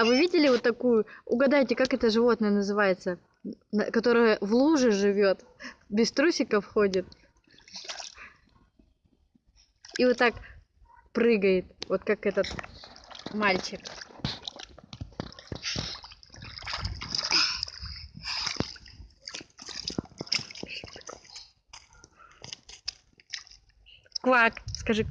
А вы видели вот такую? Угадайте, как это животное называется? Которое в луже живет, без трусиков ходит. И вот так прыгает, вот как этот мальчик. Квак, скажи